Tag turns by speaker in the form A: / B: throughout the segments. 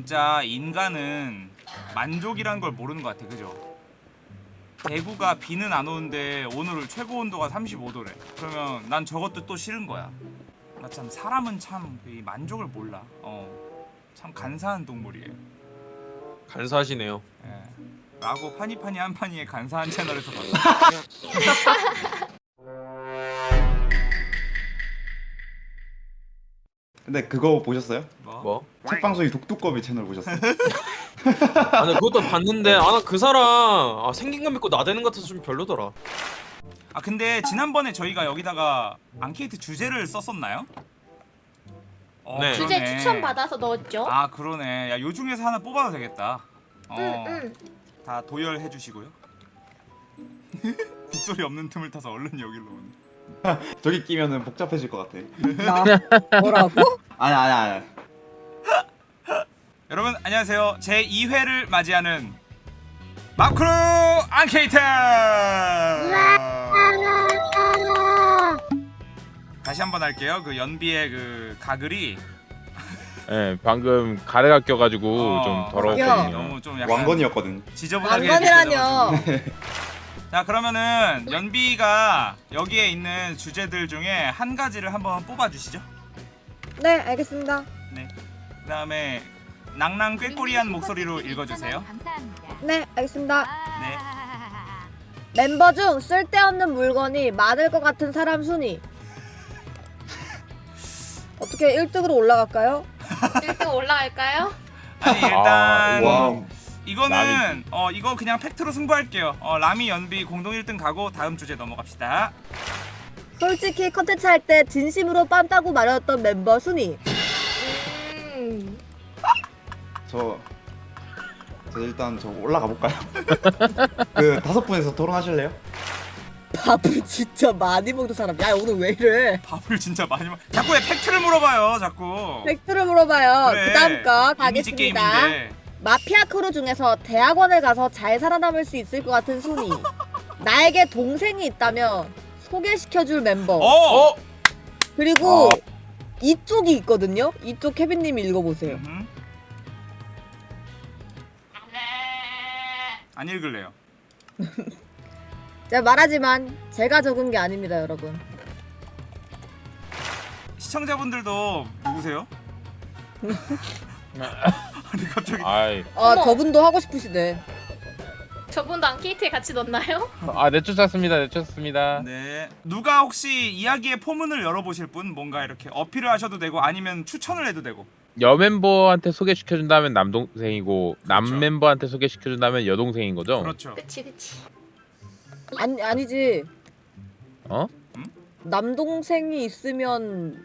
A: 진짜 인간은 만족이란 걸 모르는 것 같아 그죠? 대구가 비는 안 오는데 오늘 최고 온도가 35도래 그러면 난 저것도 또 싫은 거야 나 참 사람은 참이 만족을 몰라 어 참 간사한 동물이에요
B: 간사하시네요.
A: 예. 라고 파니파니 한파니의 간사한 채널에서 봤어
C: 근데 그거 보셨어요?
A: 뭐?
B: 뭐?
C: 책방송이 독두꺼비 채널 보셨어요?
B: 아니 그것도 봤는데 아그 사람 아, 생긴 거 믿고 나대는 것 같아서 좀 별로더라.
A: 아 근데 지난번에 저희가 여기다가 앙케이트 주제를 썼었나요? 어,
B: 네.
D: 주제
A: 그러네.
D: 추천 받아서 넣었죠.
A: 아 그러네 야요 중에서 하나 뽑아도 되겠다 어,
D: 응, 응.
A: 다 도열해 주시고요 빗소리 없는 틈을 타서 얼른 여기로 오네
C: 저기 끼면은 복잡해질 것 같아.
E: 나 뭐라고?
C: 아니 아니 아니.
A: 여러분 안녕하세요 제 2회를 맞이하는 마크로 앙케이트 다시 한번 할게요 그 연비의 그 가글이
F: 예, 방금 가래가 껴가지고
A: 어,
F: 좀 더러웠거든요.
A: 너무 좀 약간
C: 왕건이었거든.
A: 지저분하게
E: 왕건이라뇨.
A: 자 그러면은 연비가 여기에 있는 주제들 중에 한 가지를 한번 뽑아주시죠
E: 네 알겠습니다.
A: 그 다음에 낭낭 꾀꼬리한 목소리로 읽어주세요
E: 네 알겠습니다.
A: 네
E: 멤버 중 쓸데없는 물건이 많을 것 같은 사람 순위. 어떻게 1등으로 올라갈까요?
D: 1등 올라갈까요?
A: 아니 일단
F: 아,
C: 와.
A: 이거는
F: 라미.
A: 어 이거 그냥 팩트로 승부할게요 어 라미 연비 공동 1등 가고 다음 주제 넘어갑시다
E: 솔직히 컨텐츠 할 때 진심으로 빤다고 말했던 멤버 순위.
D: 음.
C: 저, 저 일단 저 올라가 볼까요? 그 다섯 분에서 토론하실래요?
E: 밥을 진짜 많이 먹는 사람. 야 오늘 왜 이래?
A: 밥을 진짜 많이 먹 자꾸 왜 팩트를 물어봐요 자꾸
E: 팩트를 물어봐요.
A: 그래,
E: 그 다음 거 가겠습니다.
A: 게임인데
E: 마피아 크루 중에서 대학원을 가서 잘 살아남을 수 있을 것 같은 순위. 나에게 동생이 있다면 소개시켜줄 멤버.
A: 어!
B: 어?
E: 그리고
F: 어.
E: 이쪽이 있거든요. 이쪽 케빈님이 읽어보세요.
A: 음흠. 안 읽을래요
E: 제가 말하지만 제가 적은 게 아닙니다, 여러분.
A: 시청자분들도 누구세요? 아니 갑자기
F: 아이,
E: 아
D: 어머.
E: 저분도 하고 싶으시대.
D: 저분도 앙케이트에 같이 넣나요?
F: 아 내쫓았습니다, 내쫓습니다.
A: 네 누가 혹시 이야기의 포문을 열어보실 분 뭔가 이렇게 어필을 하셔도 되고 아니면 추천을 해도 되고
F: 여 멤버한테 소개시켜준다면 남동생이고 남
A: 그렇죠.
F: 멤버한테 소개시켜준다면 여동생인 거죠?
A: 그렇죠
D: 그치 그치.
E: 아니 아니지.
F: 어?
E: 남동생이 있으면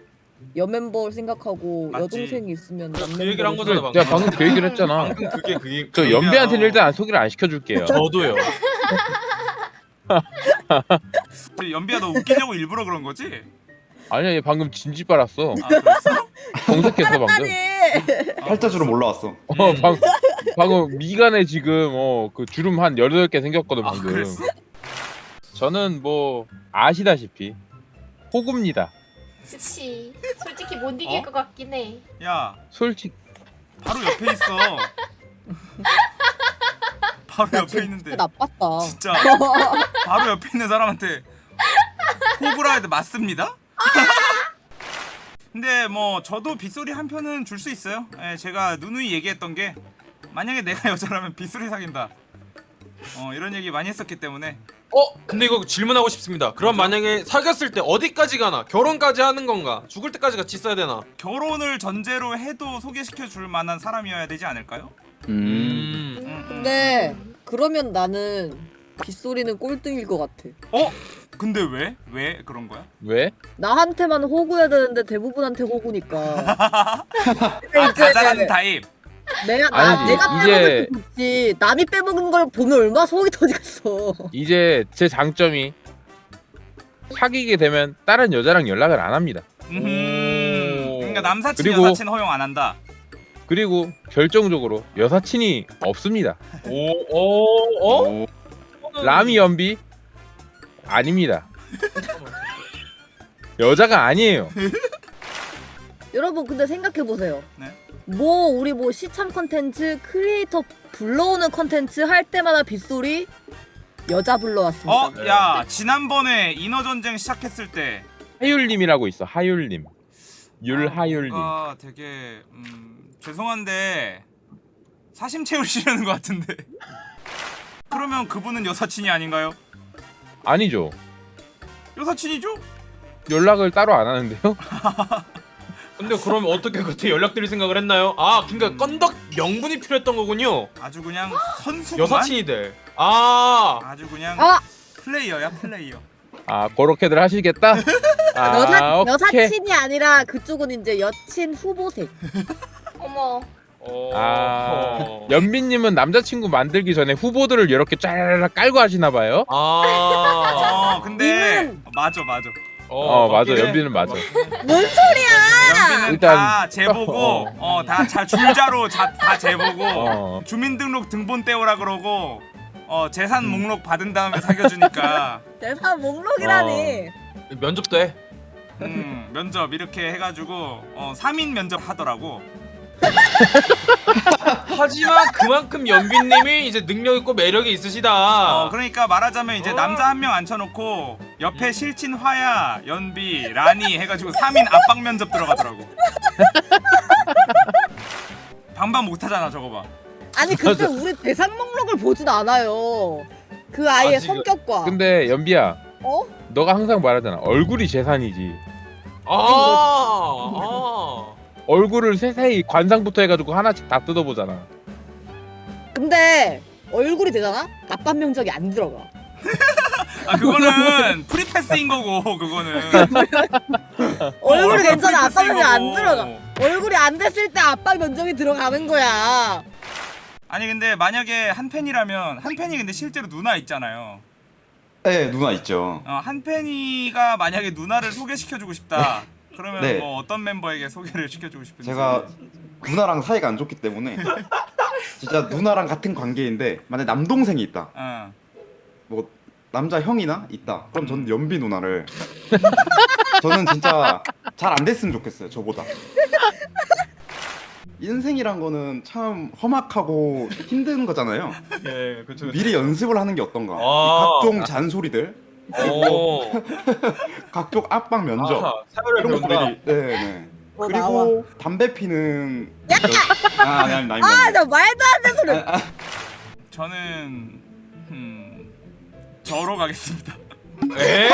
E: 여멤버 생각하고
A: 맞지.
E: 여동생이 있으면 남멤버.
B: 그 얘기를 한 거잖아 방금.
F: 내가 방금 그 얘기를 했잖아.
B: 방금 그게 그게
F: 저. 연비한테는 일단 소개를 안 시켜줄게요.
B: 저도요.
A: 저 연비야 너 웃기려고 일부러 그런 거지?
F: 아니야, 얘 방금 진지 빨았어.
A: 아 그랬어?
F: 정색했어 방금.
E: 아니.
C: 팔자주름 올라왔어.
F: 어, 방, 방금 미간에 지금 어 그 주름 한 18개 생겼거든
A: 아
F: 방금.
A: 그랬어?
F: 저는 뭐 아시다시피 호구입니다.
D: 그치. 솔직히 못 이길
A: 어?
D: 것 같긴 해.
A: 야
F: 솔직
A: 바로 옆에 있어 바로 옆에 있는데
E: 나빴다.
A: 진짜 바로 옆에 있는 사람한테 호구라 해도 맞습니다? 근데 뭐 저도 빗소리 한 편은 줄 수 있어요 예, 제가 누누이 얘기했던 게 만약에 내가 여자라면 빗소리 사귄다 어 이런 얘기 많이 했었기 때문에
B: 어? 근데 이거 질문하고 싶습니다. 그럼 만약에 사귀었을 때 어디까지 가나? 결혼까지 하는 건가? 죽을 때까지 같이 있어야 되나?
A: 결혼을 전제로 해도 소개시켜 줄 만한 사람이어야 되지 않을까요?
B: 음.
A: 음.
E: 근데 그러면 나는 빗소리는 꼴등일 것 같아.
A: 어? 근데 왜? 왜 그런 거야?
F: 왜?
E: 나한테만 호구해야 되는데 대부분한테 호구니까.
A: 아
E: 이제
A: 가자라는 타입
E: 내가 나
F: 아니지,
E: 내가
F: 이제-
E: 좋지. 남이 빼먹는 걸 보면 얼마나 속이 터지겠어.
F: 이제 제 장점이 사귀게 되면 다른 여자랑 연락을 안 합니다.
A: 음 그러니까 남사친
F: 그리고-
A: 여사친 허용 안 한다
F: 그리고 결정적으로 여사친이 없습니다.
B: 오, 오, 어?
C: 오.
F: 라미 연비 아닙니다. 여자가 아니에요.
E: 여러분 근데 생각해 보세요.
A: 네.
E: 뭐 우리 뭐 시참 컨텐츠 크리에이터 불러오는 컨텐츠 할 때마다 빗소리 여자 불러왔습니다.
A: 어, 야, 지난번에 인어 전쟁 시작했을 때
F: 하율님이라고 있어. 하율님. 율하율님.
A: 아, 되게 음, 죄송한데 사심 채우시려는 것 같은데. 그러면 그분은 여사친이 아닌가요?
F: 아니죠.
A: 여사친이죠?
F: 연락을 따로 안 하는데요.
B: 근데 그럼 어떻게 그때 연락드릴 생각을 했나요? 아 그러니까 건덕 명분이 필요했던 거군요.
A: 아주 그냥 선수
B: 여사친이 돼. 아
A: 아주 그냥
E: 아!
A: 플레이어야 플레이어.
F: 아 그렇게들 하시겠다. 아,
E: 여사
F: 오케이.
E: 여사친이 아니라 그쪽은 이제 여친 후보색.
D: 어머.
B: 어...
F: 아
B: 어.
F: 연빈님은 남자친구 만들기 전에 후보들을 이렇게 쫙 깔고 하시나 봐요.
B: 아.
A: 어, 근데 맞아 맞아.
F: 어, 맞아.
B: 맞긴 해.
F: 연빈은 맞아.
E: 뭔 소리야?
A: 연비는
F: 일단-
A: 다 재보고 어다잘 줄자로 자, 다 재보고
F: 어.
A: 주민등록 등본 떼오라 그러고 어 재산 목록 받은 다음에 사귀어주니까
E: 대사 목록이라니.
B: 면접도 해.
A: 음 면접 이렇게 해가지고 어 3인 면접 하더라고
B: 하지만 그만큼 연빈님이 이제 능력 있고 매력이 있으시다.
A: 어 그러니까 말하자면 이제
B: 어.
A: 남자 한 명 앉혀놓고 옆에 실친 화야 연비 라니 해가지고 3인 압박 면접 들어가더라고 반반 못하잖아 저거 봐
E: 아니 근데 우리 대상 목록을 보진 않아요. 그 아이의
B: 아,
E: 성격과.
F: 근데 연비야,
E: 어?
F: 너가 항상 말하잖아. 얼굴이 재산이지.
B: 아. 아.
F: 얼굴을 세세히 관상부터 해가지고 하나씩 다 뜯어보잖아.
E: 근데 얼굴이 되잖아? 아빠 명적이 안 들어가.
A: 아 그거는 free pass인 거고 그거는
E: 얼굴이
A: 얼굴
E: 괜찮아. 아빠 명적이 안. 들어가. 얼굴이 안 됐을 때 아빠 면적이 들어가는 거야.
A: 아니 근데 만약에 한 팬이라면 한 팬이 근데 실제로 누나 있잖아요.
C: 네 누나 있죠.
A: 어, 한 팬이가 만약에 누나를 소개시켜주고 싶다. 그러면
C: 네.
A: 뭐 어떤 멤버에게 소개를 시켜주고 싶은지.
C: 제가 누나랑 사이가 안 좋기 때문에 진짜 누나랑 같은 관계인데 만약 남동생이 있다.
A: 어.
C: 뭐 남자 형이나 있다. 그럼 저는 연비 누나를 저는 진짜 잘 안 됐으면 좋겠어요. 저보다. 인생이란 거는 참 험악하고 힘든 거잖아요.
B: 예, 그렇죠.
C: 미리 연습을 하는 게 어떤가. 이
B: 아.
C: 각종 잔소리들,
B: 오.
C: 각종 압박 면접
B: 아하, 사회를
C: 이런
B: 배운
C: 것들이 네, 네.
E: 뭐
C: 그리고 담배 피는 여- 아, 아니 아니 아니.
E: 아, 나 말도 안 되는 소리.
A: 저는 음, 저로 가겠습니다.
B: 에?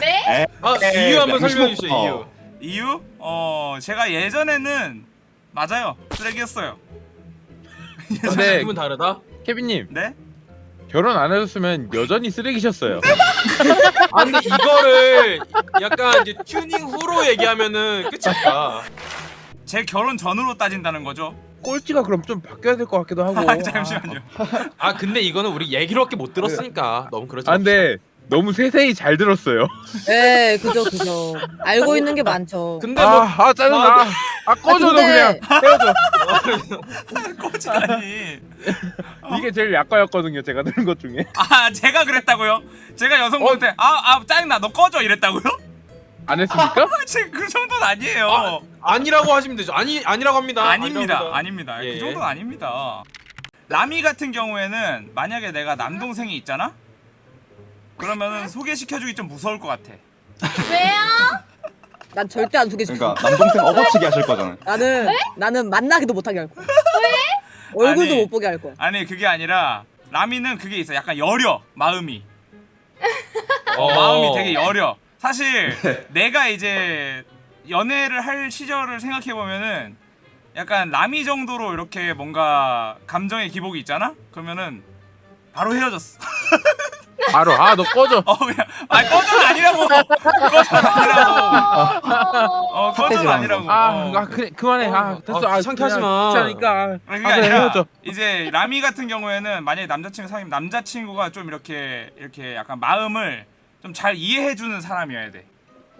D: 네?
B: 아,
C: 에,
B: 이유 한번
C: 양심없-
B: 설명해 주세요.
C: 어.
B: 이유.
A: 이유? 어 제가 예전에는 맞아요 쓰레기였어요.
F: 근데
B: 기분 다르다.
F: 케빈님
A: 네?
F: 결혼 안 하셨으면 여전히 쓰레기셨어요.
B: 아 근데 이거를 약간 이제 튜닝 후로 얘기하면은 끝일까?
A: 제 결혼 전으로 따진다는 거죠.
F: 꼴찌가 그럼 좀 바뀌어야 될 것 같기도 하고.
A: 아, 잠시만요.
B: 아 근데 이거는 우리 얘기로밖에 못 들었으니까 너무 그렇지.
F: 아 근데 너무 세세히 잘 들었어요.
E: 네, 그죠, 그죠. 알고 있는 게 많죠.
B: 근데 뭐
F: 아, 아 짜증나. 아 꺼져 너
E: 근데-
F: 그냥 헤어져.
A: 꼬치다니.
F: 이게 제일 약과였거든요. 제가 들은 것 중에.
A: 아 제가 그랬다고요? 제가 여성분한테 아 아 짜증나 너 꺼져 이랬다고요?
F: 안 했습니까?
A: 제그 정도는 아니에요.
B: 아, 아니라고 하시면 되죠. 아니 아니라고 합니다.
A: 아닙니다. 아닙니다.
B: 예.
A: 그 정도는 아닙니다. 라미 같은 경우에는 만약에 내가 남동생이 있잖아? 그러면은 소개시켜주기 좀 무서울 것 같아.
D: 왜요?
E: 난 절대 안 소개시켜.
C: 그러니까 남동생 업어치기 하실 거잖아요.
E: 나는 나는 만나기도 못하게 할 거야. 왜? 얼굴도
A: 아니.
E: 못 보게 할 거야.
A: 아니 그게 아니라 라미는 그게 있어. 약간 여려 마음이.
B: 어.
A: 마음이 되게 여려. 사실 내가 이제 연애를 할 시절을 생각해 보면은 약간 라미 정도로 이렇게 뭔가 감정의 기복이 있잖아. 그러면은 바로 헤어졌어.
F: 바로 아 너 꺼져.
A: 어 그냥 아 꺼져는 아니라고. 꺼져는 아니라고.
D: 어...
A: 어 꺼져는 아니라고.
F: 아,
A: 어.
F: 아 그래 그만해. 아
B: 어,
F: 됐어.
B: 아,
F: 아
B: 창피하지 마.
F: 귀찮으니까. 아,
A: 아니, 그게
F: 아,
A: 아니라
F: 헤어져.
A: 이제 라미 같은 경우에는 만약에 남자친구 사귀면 남자친구가 좀 이렇게 이렇게 약간 마음을 좀 잘 이해해주는 사람이어야 돼.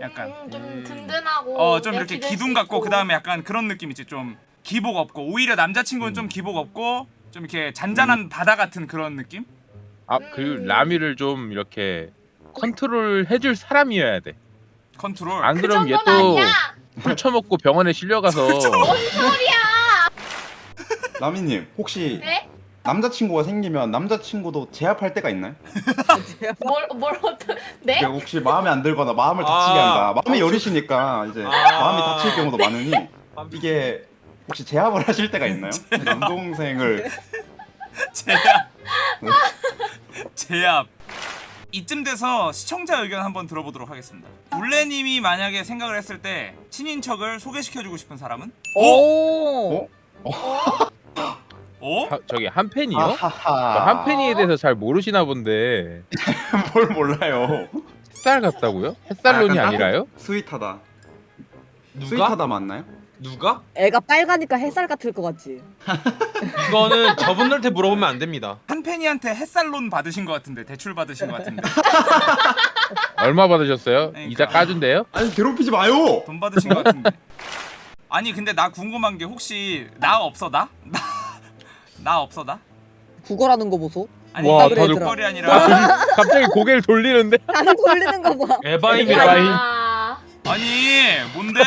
A: 약간
D: 음, 좀 든든하고
A: 어 좀 이렇게 기둥
D: 수
A: 같고. 그 다음에 약간 그런 느낌 있지 좀 기복 없고 오히려 남자친구는
F: 음.
A: 좀 기복 없고 좀 이렇게 잔잔한 바다 같은 그런 느낌?
F: 아 그 라미를 좀 이렇게 컨트롤 해줄 사람이어야 돼.
A: 컨트롤.
F: 안
D: 그
F: 그럼 얘
D: 정도는
F: 또
D: 아니야.
F: 훔쳐먹고 병원에 실려가서
D: 뭔 소리야?
C: 라미님 혹시
D: 네?
C: 남자친구가 생기면 남자친구도 제압할 때가 있나요?
D: 뭘, 뭘 어떤 네?
C: 그 혹시 마음에 안 들거나 마음을 다치게
B: 아.
C: 한다. 마음이 여리시니까 이제
B: 아.
C: 마음이 다칠 경우도 많으니 이게 혹시 제압을 하실 때가 있나요? 남동생을
A: 제압. 제압. 이쯤 돼서 시청자 의견 한번 들어보도록 하겠습니다. 울레님이 만약에 생각을 했을 때 친인척을 소개시켜주고 싶은 사람은?
E: 오.
C: 어?
A: 어?
F: 하- 저기 한 팬이요?
C: 아하하.
F: 한 팬이에 대해서 잘 모르시나 본데
C: 뭘 몰라요.
F: 햇살 같다고요? 햇살론이
C: 아, 약간
F: 아니라요?
C: sweet하다.
B: 누가?
C: sweet하다 맞나요?
B: 누가?
E: 애가 빨가니까 햇살 같을 것 같지.
B: 이거는 저분들한테 물어보면 안 됩니다.
A: 한 팬이한테 햇살론 받으신 것 같은데 대출 받으신 것 같은데
F: 얼마 받으셨어요?
A: 그러니까.
F: 이자 까준대요?
C: 아니 괴롭히지 마요.
A: 돈 받으신 것 같은데 아니 근데 나 궁금한 게 혹시 나 없어 나? 나, 나 없어 나?
E: 국어라는 거 보소.
A: 아니
F: 와,
A: 이게
E: 다들-
A: 꼴이 아니라
F: 갑자기 고개를 돌리는데?
E: 나는 돌리는 거 봐.
F: 에바임.
D: 아,
A: 아니 뭔데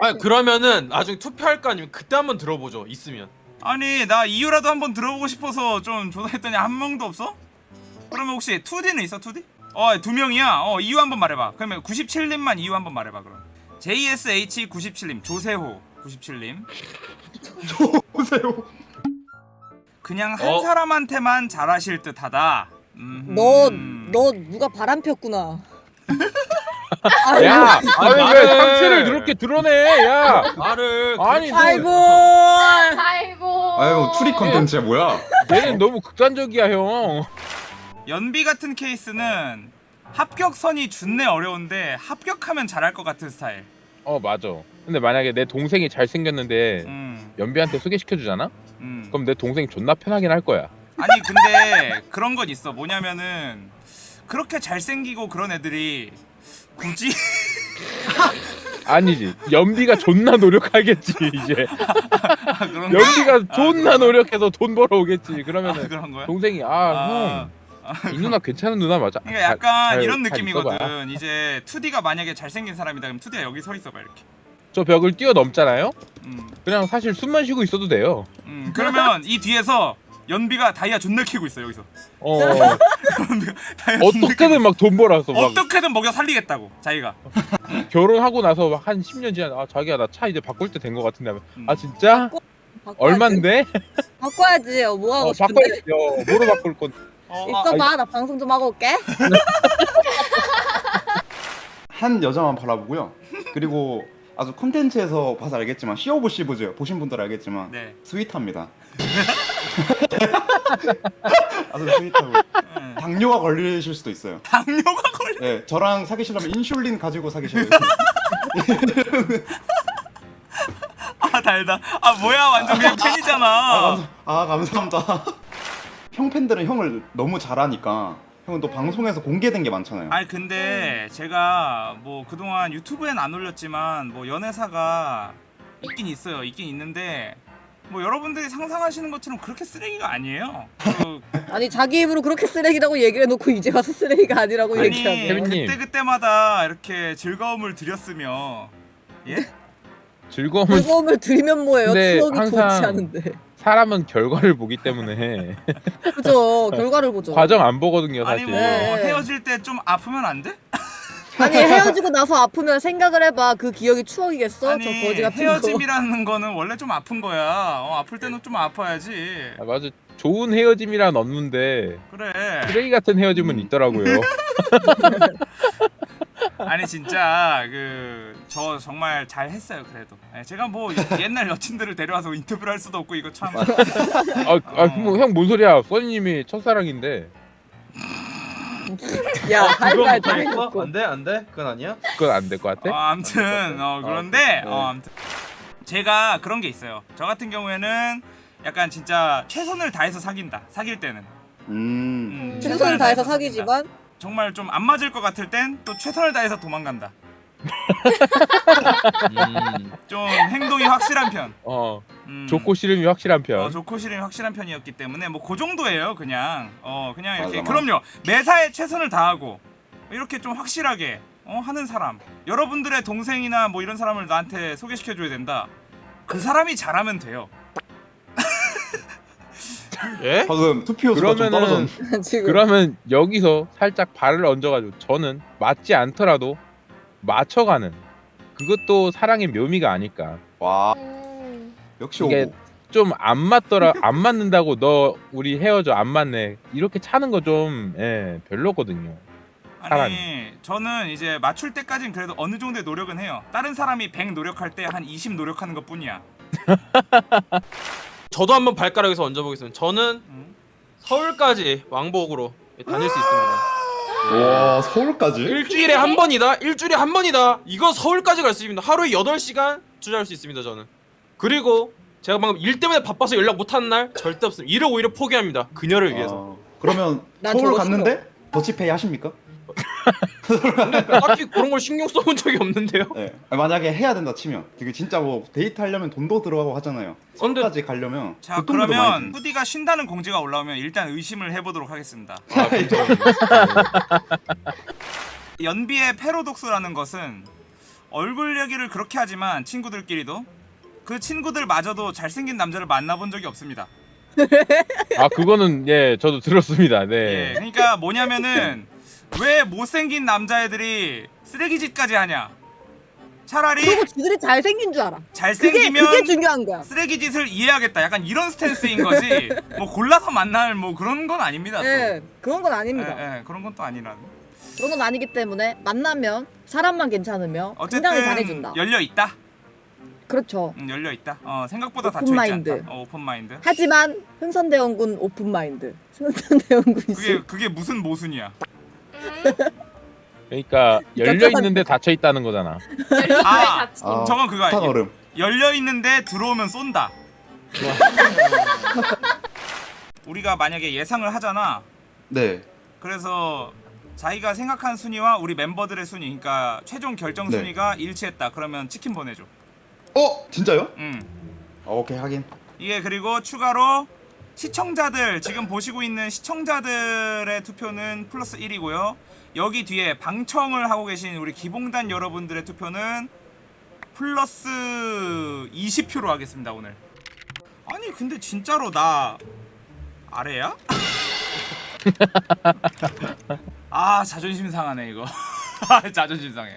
B: 아 그러면은 나중에 투표할 거 아니면 그때 한번 들어보죠. 있으면.
A: 아니 나 이유라도 한번 들어보고 싶어서 좀 조사했더니 한 명도 없어? 그러면 혹시 2D는 있어 2D? 어두 명이야 어 이유 한번 말해봐 그러면 97님만 이유 한번 말해봐 그럼 JSH97님 조세호 97님
C: 보세요.
A: 그냥 한
B: 어?
A: 사람한테만 잘하실 듯하다 음.
E: 너, 너 누가 바람 폈구나.
F: 야! 아니 왜
B: 말을-
F: 상체를 그렇게 드러내 야!
B: 말을
F: 아니,
E: 아이고.
D: 아이고.
C: 아유 추리 컨텐츠야 뭐야?
F: 얘는 너무 극단적이야 형
A: 연비 같은 케이스는 합격선이 준내 어려운데 합격하면 잘할 것 같은 스타일
F: 어 맞아 근데 만약에 내 동생이 잘생겼는데
A: 음,
F: 연비한테 소개시켜주잖아?
A: 음.
F: 그럼 내 동생 존나 편하긴 할 거야
A: 아니 근데 그런 건 있어 뭐냐면은 그렇게 잘생기고 그런 애들이 굳이
F: 아니지 연비가 존나 노력하겠지 이제
A: 아?
F: 연비가 존나
A: 그런
F: 노력해서 돈 벌어오겠지
A: 아,
F: 그러면은
A: 그런 거야?
F: 동생이
A: 아,
F: 아형 이 누나 괜찮은 누나 맞아
A: 그러니까 약간
F: 잘-
A: 이런
F: 잘.
A: 느낌이거든 이제 2D가 만약에 잘생긴 사람이다 그럼 2D가 여기 서 있어봐 이렇게
F: 저 벽을 뛰어넘잖아요?
A: 음,
F: 그냥 사실 숨만 쉬고 있어도 돼요
A: 음. 그러면 이 뒤에서 연비가 다이아 존나 키고 있어 여기서
F: 어 어떻게든 막 돈 벌어서 막
A: 어떻게든 먹여 살리겠다고 자기가
F: 결혼하고 나서 막 한 10년 지나 아 자기야 나 차 이제 바꿀 때된거 같은데 하면
A: 음.
F: 아 진짜?
E: 바꿔야지.
F: 얼만데?
E: 바꿔야지. 어, 뭐 하고
F: 어
E: 싶은데.
F: 바꿔야죠 뭐로 바꿀 건
A: 어, 아,
E: 있어봐. 나 방송 좀 하고 올게.
C: 한 여자만 바라보고요. 그리고 아주 컨텐츠에서 봐서 알겠지만 Sea of Thieves 보신 분들 알겠지만
A: 네
C: sweet합니다. 아주 sweet하고
A: 음.
C: 당뇨가 걸리실 수도 있어요.
A: 당뇨가 걸려
C: 네, 저랑 사귀시려면 인슐린 가지고 사귀셔야 돼요.
A: 아 달다 아 뭐야 완전 그냥
C: 아,
A: 팬이잖아
C: 감사, 아 감사합니다. 형 팬들은 형을 너무 잘하니까 형은 또 방송에서 공개된 게 많잖아요.
A: 아니 근데 제가 뭐 그동안 유튜브엔 안 올렸지만 뭐 연애사가 있긴 있어요 있긴 있는데 뭐 여러분들이 상상하시는 것처럼 그렇게 쓰레기가 아니에요 그,
E: 아니 자기 입으로 그렇게 쓰레기라고 얘기를 해놓고 이제 와서 쓰레기가 아니라고
A: 아니.
F: 혜민님.
A: 그때 그때마다 이렇게 즐거움을 드렸으며 예?
F: 즐거움은
E: 즐거움을 드리면 뭐예요? 추억이
F: 항상-
E: 좋지 않은데.
F: 사람은 결과를 보기 때문에
E: 그죠. 결과를 보죠.
F: 과정 안 보거든요
A: 아니
F: 사실
A: 뭐
E: 네.
A: 헤어질 때 좀 아프면 안 돼?
E: 아니 헤어지고 나서 아프면 생각을 해봐. 그 기억이 추억이겠어?
A: 아니
E: 저 거지 같은 거.
A: 헤어짐이라는 거 는 원래 좀 아픈 거야. 어, 아플 때는 좀 아파야지.
F: 아, 맞아. 좋은 헤어짐이란 없는데
A: 그래.
F: 쓰레기 같은 헤어짐은 있더라고요.
A: 아니 진짜 그 저 정말 잘 했어요 그래도. 예, 제가 뭐 옛날 여친들을 데려와서 인터뷰를 할 수도 없고 이거 참.
F: 아형뭔 소리야? 써니님이 첫사랑인데
E: 야,
B: 그건
E: 할말 다? 해놓고.
B: 안 돼? 안 돼? 그건 아니야?
F: 그건 안 될 것 같아?
A: 어, 아무튼 어 그런데
B: 네.
A: 어 아무튼 제가 그런 게 있어요 저 같은 경우에는 약간 진짜 최선을 다해서 사귄다 사귈 때는
C: 음.
A: 음,
E: 최선을 다해서. 사귀지만
A: 정말 좀 안 맞을 것 같을 땐 또 최선을 다해서 도망간다
B: 음.
A: 좀 행동이 확실한 편
F: 어
A: 음.
F: 좋고 싫음이 확실한 편
A: 어, 좋고 싫음이 확실한 편이었기 때문에 뭐 그 정도예요 그냥 어 그냥 이렇게
C: 맞아, 맞아.
A: 그럼요 매사에 최선을 다하고 이렇게 좀 확실하게 어 하는 사람 여러분들의 동생이나 뭐 이런 사람을 나한테 소개시켜 줘야 된다 그 사람이 잘하면 돼요
B: 예?
C: 방금 투표 수가 좀
F: 그러면은-
C: 떨어졌.
E: 지금
F: 그러면 여기서 살짝 발을 얹어가지고 저는 맞지 않더라도 맞춰가는 그것도 사랑의 묘미가 아닐까.
C: 와
D: 음.
C: 역시
F: 이게
C: 오고.
F: 좀 안 맞더라 안 맞는다고 너 우리 헤어져 안 맞네 이렇게 차는 거 좀 예, 별로거든요.
A: 아니
F: 사람이.
A: 저는 이제 맞출 때까진 그래도 어느 정도의 노력은 해요. 다른 사람이 100 노력할 때 한 20 노력하는 것 뿐이야.
B: 저도 한번 발가락에서 얹어보겠습니다. 저는
A: 음.
B: 서울까지 왕복으로 다닐 수 있습니다.
C: 와 서울까지?
B: 일주일에 한 번이다. 일주일에 한 번이다. 이거 서울까지 갈 수 있습니다. 하루에 8시간 투자할 수 있습니다. 저는. 그리고 제가 방금 일 때문에 바빠서 연락 못 하는 날 절대 없습니다. 일을 오히려 포기합니다. 그녀를 위해서.
C: 어, 그러면
E: 난
C: 서울 갔는데 더치페이 하십니까?
B: 근데 딱히 그런 걸 신경 써본 적이 없는데요.
C: 네. 만약에 해야 된다 치면 되게 진짜 뭐 데이트 하려면 돈도 들어가고 하잖아요.
B: 근데
C: 서울까지 가려면 자그 많이
A: 그러면
C: 드는.
A: 후디가 쉰다는 공지가 올라오면 일단 의심을 해보도록 하겠습니다. 연비의 패러독스라는 것은 얼굴 얘기를 그렇게 하지만 친구들끼리도 그 친구들마저도 잘생긴 남자를 만나본 적이 없습니다.
F: 아 그거는 예 저도 들었습니다.
A: 예,
F: 네.
A: 그러니까 뭐냐면은 왜 못생긴 남자애들이 쓰레기짓까지 하냐? 차라리
E: 그리고 지들이 잘생긴 줄 알아. 그게
A: 잘생기면
E: 그게 중요한 거야.
A: 쓰레기짓을 이해하겠다. 약간 이런 스탠스인 거지. 뭐 골라서 만날 뭐 그런 건 아닙니다. 또.
E: 예, 그런 건 아닙니다.
A: 예, 예, 그런 건 또 아니라는.
E: 그런 건 아니기 때문에 만나면 사람만 괜찮으면
A: 어쨌든
E: 굉장히 잘해준다.
A: 열려 있다.
E: 그렇죠.
A: 음, 열려 있다. 어, 생각보다
E: 오픈
A: 닫혀 있지
E: 마인드.
A: 않다. 어, open mind.
E: 하지만 흥선대원군 open mind. 흥선대원군
A: 그게. 그게 무슨 모순이야?
F: 그러니까 열려 있는데 닫혀 있다는 거잖아.
A: 아.
C: 아,
A: 저건 그거
C: 탁
A: 아니야.
C: 얼음.
A: 열려 있는데 들어오면 쏜다. 우리가 만약에 예상을 하잖아.
C: 네.
A: 그래서 자기가 생각한 순위와 우리 멤버들의 순위, 그러니까 최종 결정
C: 네.
A: 순위가 일치했다. 그러면 치킨 보내줘.
C: 어 진짜요?
A: 음.
C: 어, 오케이 하긴.
A: 이게 그리고 추가로 시청자들 지금 보시고 있는 시청자들의 투표는 플러스 1이고요. 여기 뒤에 방청을 하고 계신 우리 기봉단 여러분들의 투표는 플러스 20표로 하겠습니다 오늘. 아니 근데 진짜로 나 아래야? 아 자존심 상하네 이거. 아, 자존심 상해.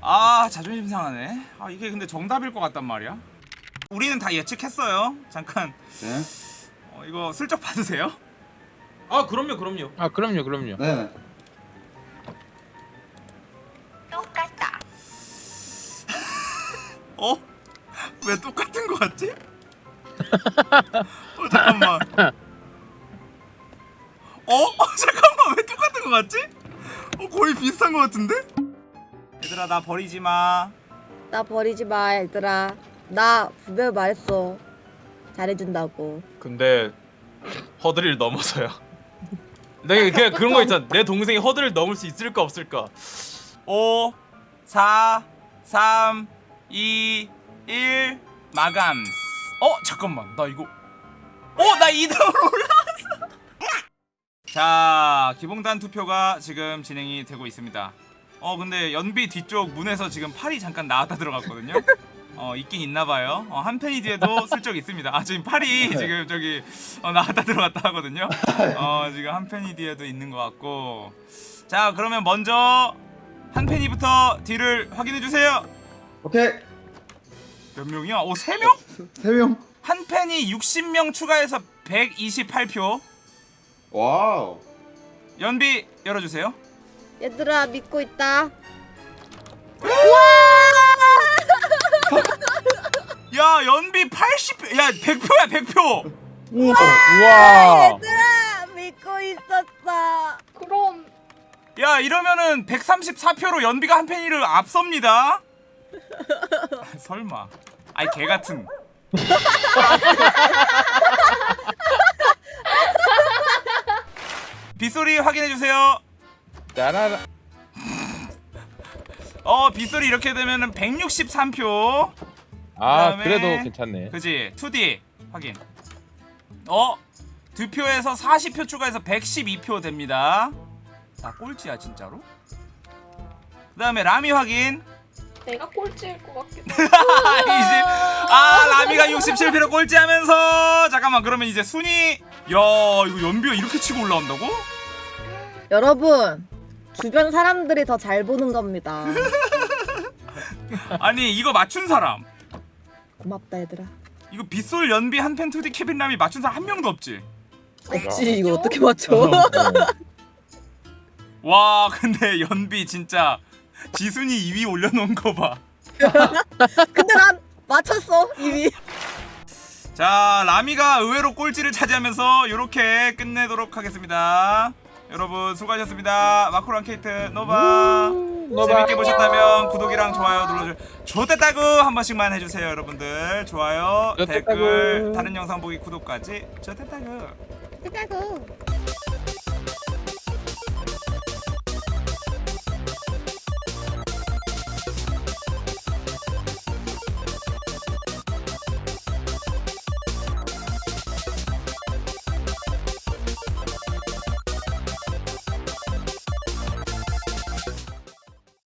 A: 아 자존심 상하네. 아 이게 근데 정답일 것 같단 말이야. 우리는 다 예측했어요. 잠깐
C: 네.
A: 어, 이거 슬쩍 받으세요.
B: 아 그럼요 그럼요.
F: 아 그럼요 그럼요.
C: 네네.
A: 어? 왜 똑같은 거 같지? 어 잠깐만. 어? 어 잠깐만 왜 똑같은 거 같지? 어 거의 비슷한 거 같은데? 얘들아 나 버리지 마.
E: 나 버리지 마 얘들아. 나 분명히 말했어. 잘해준다고.
B: 근데 허들을 넘어서요. 내가 그냥 그런 거 있잖아. 내 동생이 허들을 넘을 수 있을까 없을까.
A: 5 4 3 2 1 마감. 어 잠깐만 나 이거 어나 2등으로 올라왔어. 자 기봉단 투표가 지금 진행이 되고 있습니다. 어 근데 연비 뒤쪽 문에서 지금 팔이 잠깐 나왔다 들어갔거든요. 어 있긴 있나봐요. 어, 한 팬이 뒤에도 슬쩍 있습니다. 아 지금 팔이 지금 저기 어, 나왔다 들어갔다 하거든요. 어 지금 한 팬이 뒤에도 있는 것 같고. 자 그러면 먼저 한 팬이부터 뒤를 확인해 주세요.
C: 오케이
A: 몇 명이야? 오, 세 명?
C: 세 명.
A: 한 팬이 60명 추가해서 128표.
C: 와우.
A: 연비 열어주세요.
E: 얘들아 믿고 있다.
A: 야, 연비 80표. 야, 100표야, 100표.
F: 우와.
E: 얘들아 믿고 있었어.
D: 그럼
A: 야, 이러면은 134표로 연비가 한 팬이를 앞섭니다. 아, 설마. 아이, 개 같은. 빗소리 확인해 주세요.
F: 짜라라.
A: 어, 빗소리 이렇게 되면은 163표.
F: 아
A: 그다음에-
F: 그래도 괜찮네.
A: 그지 2D 확인 어? 두 표에서 40표 추가해서 112표 됩니다 나 꼴찌야 진짜로 그 다음에 라미 확인
D: 내가 꼴찌일 것 같기도.
A: 아니지 아 라미가 67표로 꼴찌하면서 잠깐 잠깐만 그러면 이제 순위 야 이거 연비가 이렇게 치고 올라온다고?
E: 여러분 주변 사람들이 더 잘 보는 겁니다.
A: 아니 이거 맞춘 사람
E: 고맙다 얘들아.
A: 이거 빗솔 연비 한펜 투디 케빈 람이 맞춘 사람 한 명도 없지
E: 없지 이거 어떻게 맞춰?
F: 어.
A: 와 근데 연비 진짜 지순이 2위 올려놓은 거봐
E: 근데 난 맞췄어 이미.
A: 자 라미가 의외로 꼴찌를 차지하면서 이렇게 끝내도록 하겠습니다 여러분 수고하셨습니다. 마크로 케이트 노바. 재밌게 보셨다면 구독이랑 좋아요 눌러주세요. 좋댔다구 한 번씩만 해주세요 여러분들. 좋아요
F: 좋댔다구.
A: 댓글 다른 영상 보기 구독까지. 좋댔다구
E: 끝나고.